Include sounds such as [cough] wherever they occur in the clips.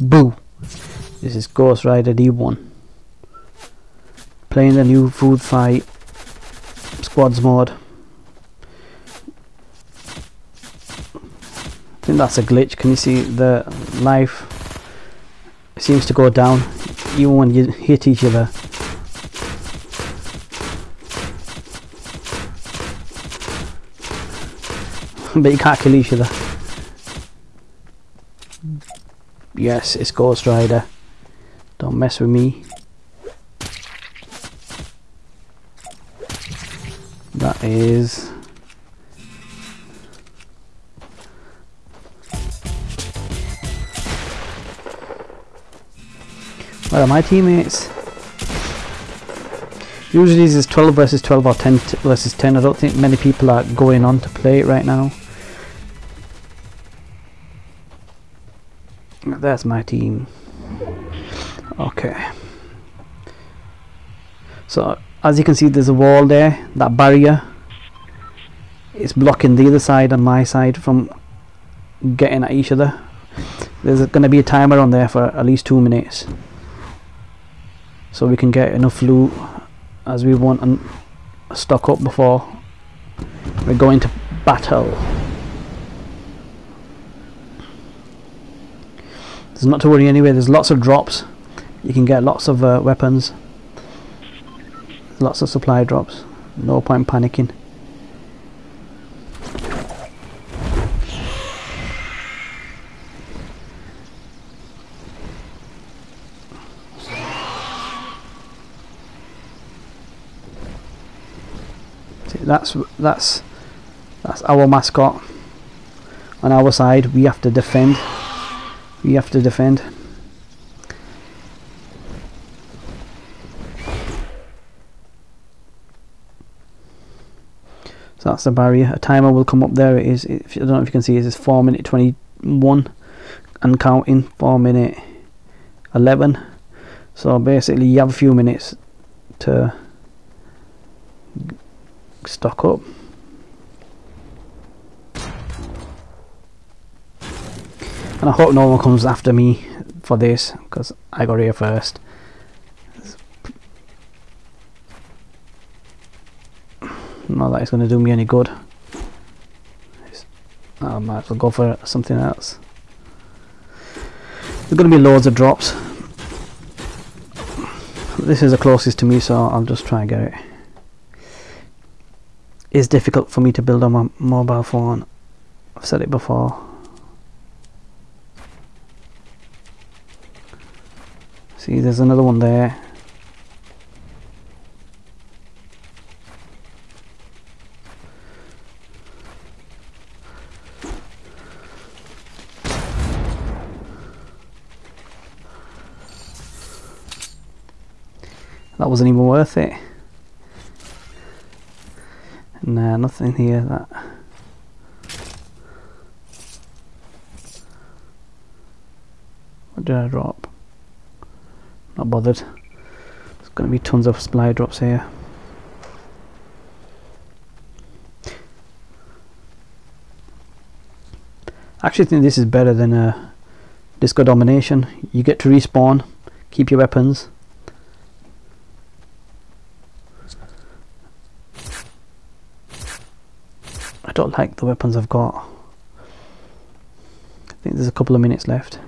Boo! This is Ghost Rider D1. Playing the new food fight squads mode. I think that's a glitch. Can you see the life seems to go down even when you hit each other. [laughs] but you can't kill each other. Yes, it's Ghost Rider. Don't mess with me. That is... Where are my teammates? Usually this is 12 versus 12 or 10 versus 10. I don't think many people are going on to play it right now. That's my team. Okay. So as you can see there's a wall there, that barrier is blocking the other side and my side from getting at each other. There's going to be a timer on there for at least two minutes so we can get enough loot as we want and stock up before we're going to battle. There's not to worry anyway, there's lots of drops. You can get lots of uh, weapons. Lots of supply drops. No point panicking. See, that's that's that's our mascot. On our side, we have to defend you have to defend. So that's the barrier. A timer will come up there. It is. If, I don't know if you can see. It is four minute twenty one, and counting. Four minute eleven. So basically, you have a few minutes to stock up. And I hope no one comes after me for this because I got here first. Not that it's going to do me any good. I might as well go for something else. There's going to be loads of drops. This is the closest to me so I'll just try and get it. It's difficult for me to build on my mobile phone. I've said it before See, there's another one there. That wasn't even worth it. Nah, nothing here that... What did I drop? Not bothered. There's going to be tons of supply drops here. I actually think this is better than a uh, Disco Domination. You get to respawn, keep your weapons. I don't like the weapons I've got. I think there's a couple of minutes left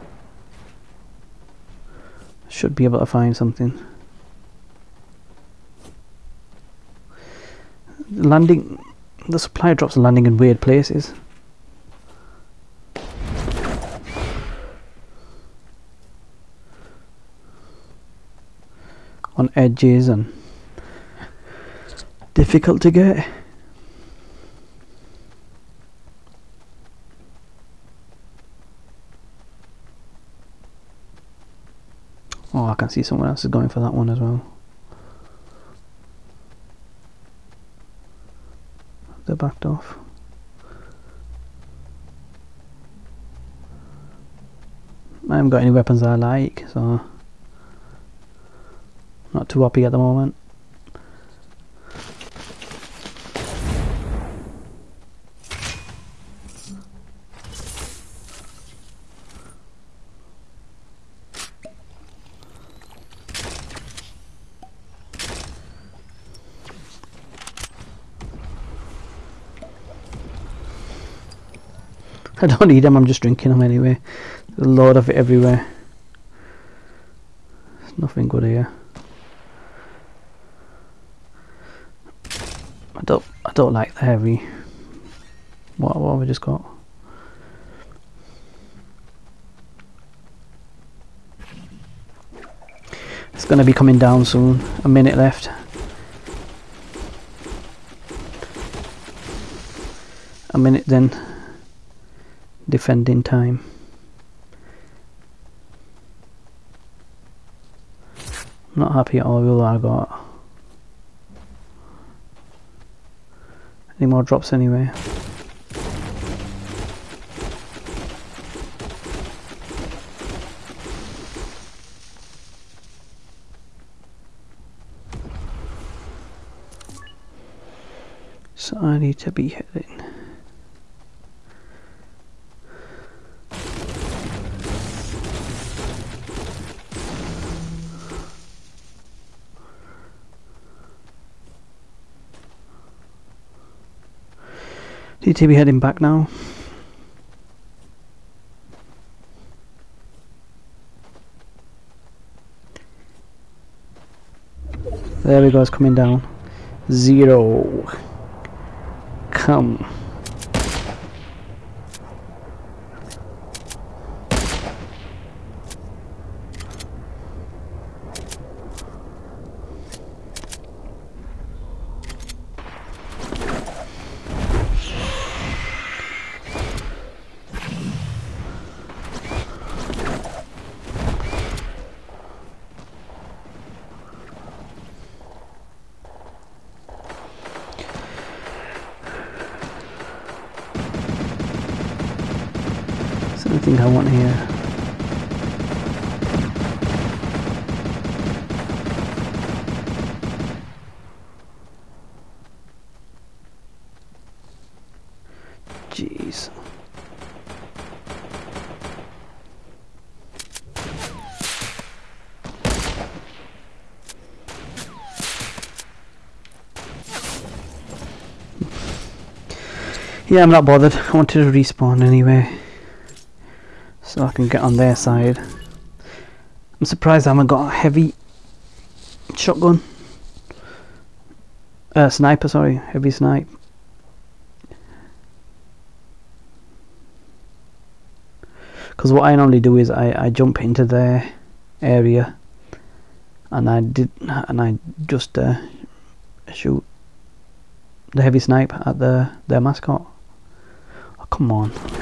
should be able to find something. Landing the supply drops are landing in weird places. On edges and difficult to get Oh, I can see someone else is going for that one as well. They're backed off. I haven't got any weapons I like, so not too happy at the moment. [laughs] I don't need them, I'm just drinking them anyway. There's a lot of it everywhere. There's nothing good here. I don't I don't like the heavy. What what have we just got? It's gonna be coming down soon. A minute left. A minute then. Defending time. I'm Not happy at all with what I got. Any more drops anyway? So I need to be hitting. Be heading back now. There we go, it's coming down. Zero. Come. Anything I want here? Jeez. Yeah, I'm not bothered. I wanted to respawn anyway. So I can get on their side. I'm surprised I haven't got a heavy shotgun. Uh, sniper, sorry. Heavy snipe. Because what I normally do is I, I jump into their area and I did and I just uh, shoot the heavy snipe at the their mascot. Oh, come on.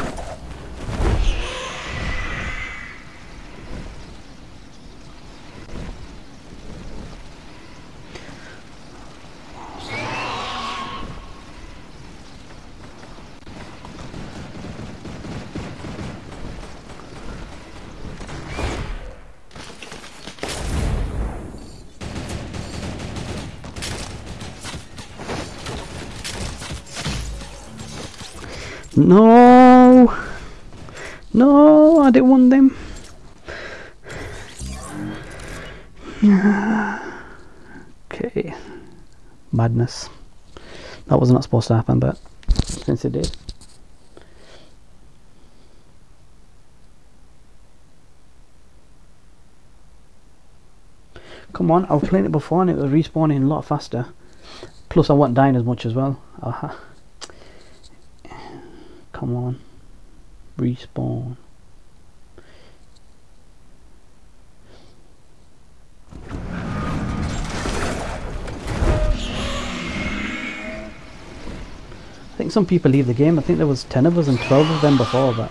No! No, I didn't want them. okay. Madness. That was not supposed to happen, but since it did. Come on, I've playing it before and it was respawning a lot faster. Plus I wasn't dying as much as well. Aha. Come on. Respawn. I think some people leave the game. I think there was 10 of us and 12 of them before that.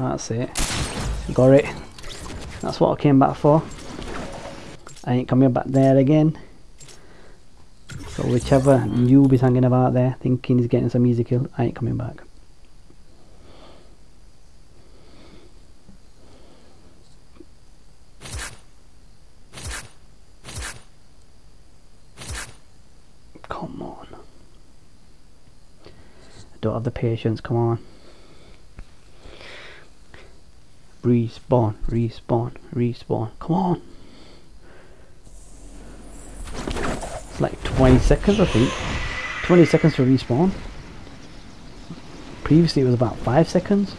That's it. Got it. That's what I came back for. I ain't coming back there again. So whichever noob is hanging about there thinking he's getting some easy kill, I ain't coming back. Come on. I don't have the patience, come on. Respawn, respawn, respawn. Come on. It's like 20 seconds, I think. 20 seconds to respawn. Previously it was about 5 seconds.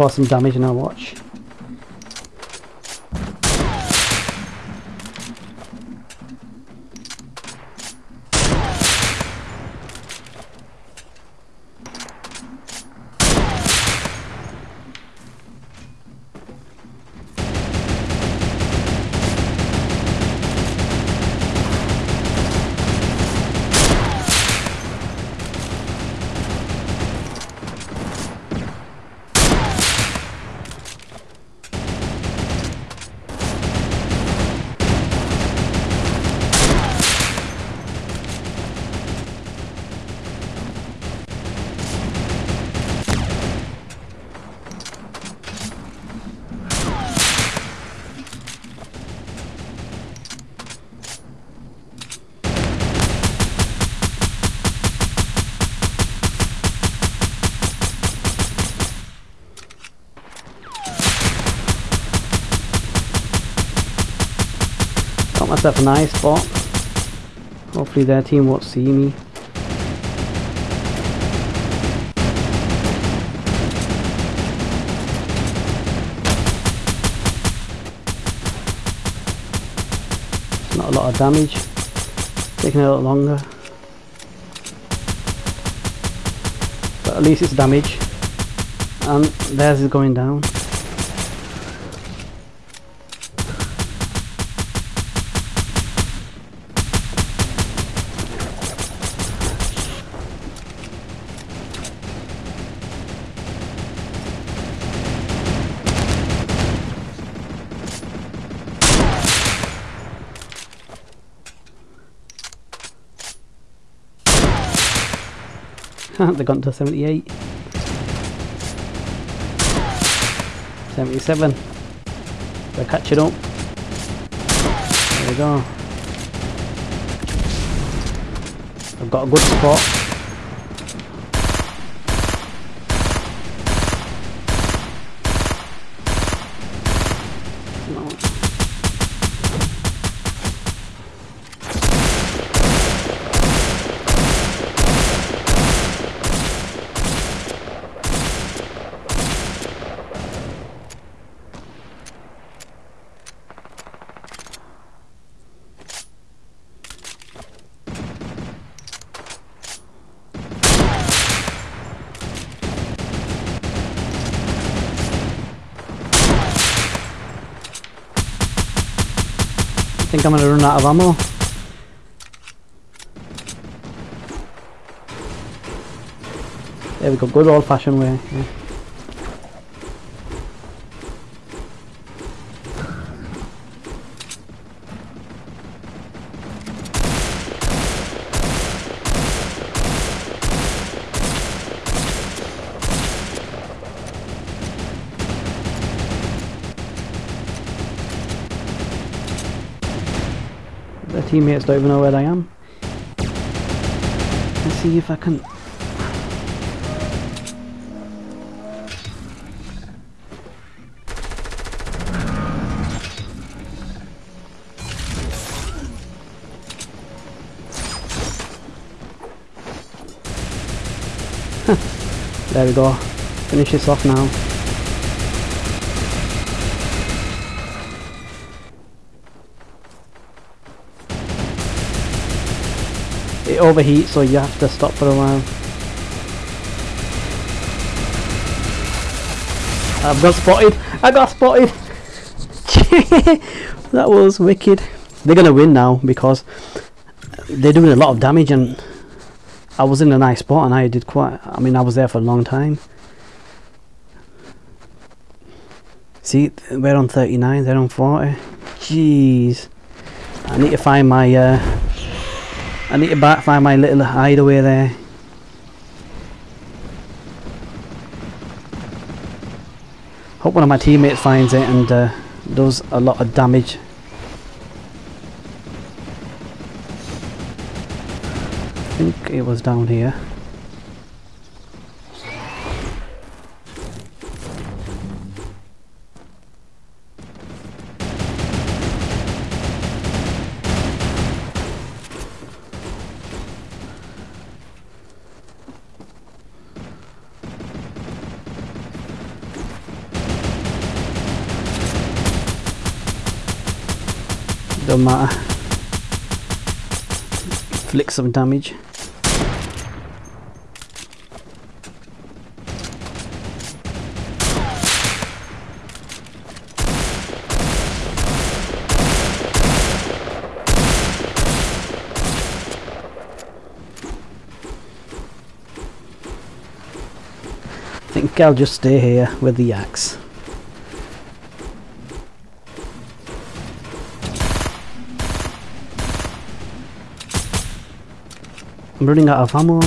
Cause some damage now, watch. Myself a nice spot. Hopefully their team won't see me. Not a lot of damage. Taking a little longer. But at least it's damage. And theirs is going down. [laughs] they got to 78 77 they're catching up. There we go. I've got a good spot No. I think I'm gonna run out of ammo. There we go, good old fashioned way. yeah. Teammates don't even know where I am. Let's see if I can. [laughs] there we go. Finish this off now. Overheats so you have to stop for a while. I've got spotted! I got spotted! [laughs] that was wicked. They're gonna win now because they're doing a lot of damage and I was in a nice spot and I did quite I mean I was there for a long time. See we're on 39, they're on 40. Jeez. I need to find my uh, I need to back find my little hideaway there. Hope one of my teammates finds it and uh, does a lot of damage. I think it was down here. Don't matter. Flick some damage. I think I'll just stay here with the axe. I'm running out of ammo.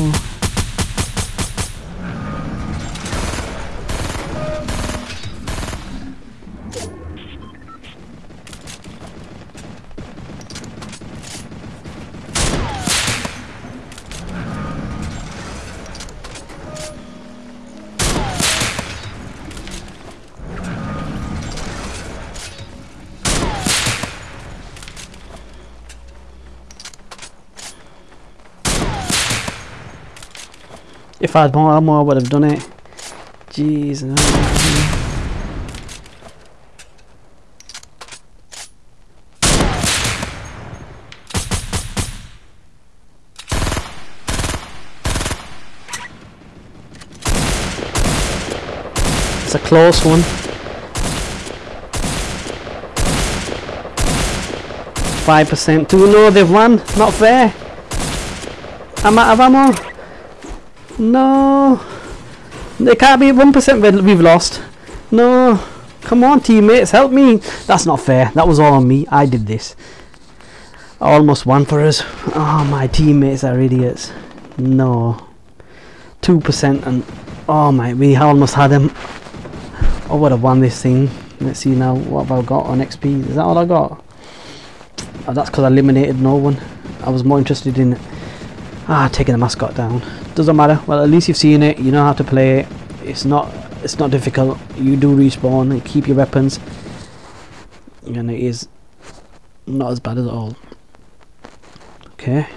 If I had more ammo, I would have done it. Jeez. no. It's a close one. Five percent. Do no, they've won. Not fair. I'm out of ammo. No. It can't be 1% we've lost. No. Come on, teammates, help me. That's not fair. That was all on me. I did this. I almost won for us. Oh, my teammates are idiots. No. 2% and... Oh, my, we almost had them. I would have won this thing. Let's see now. What have I got on XP? Is that all I got? Oh, that's because I eliminated no one. I was more interested in... Ah, taking the mascot down doesn't matter. Well at least you've seen it. You know how to play it. It's not it's not difficult. You do respawn. And keep your weapons. And it is not as bad at all. Okay